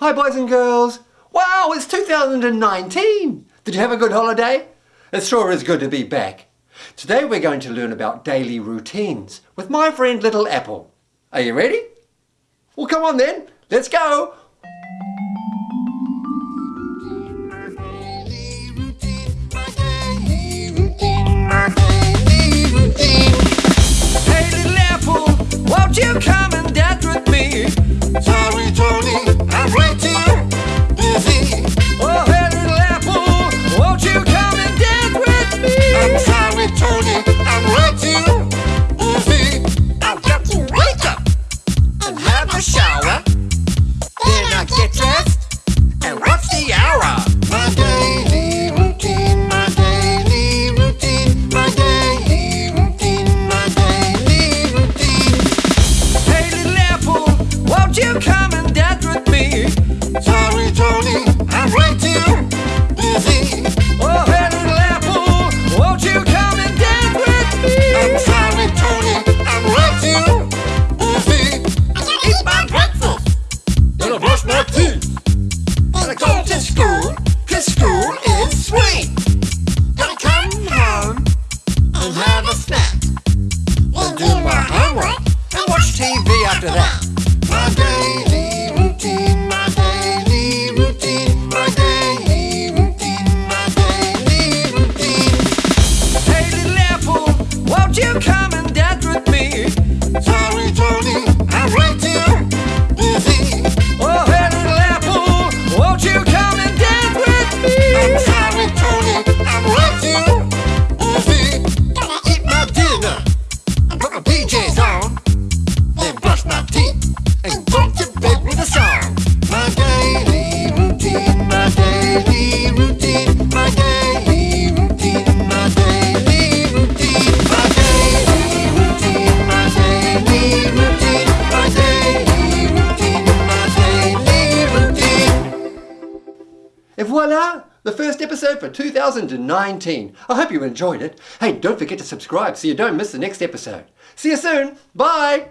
Hi boys and girls. Wow, it's 2019. Did you have a good holiday? It sure is good to be back. Today we're going to learn about daily routines with my friend Little Apple. Are you ready? Well, come on then. Let's go. 对 And voila! The first episode for 2019. I hope you enjoyed it. Hey, don't forget to subscribe so you don't miss the next episode. See you soon. Bye.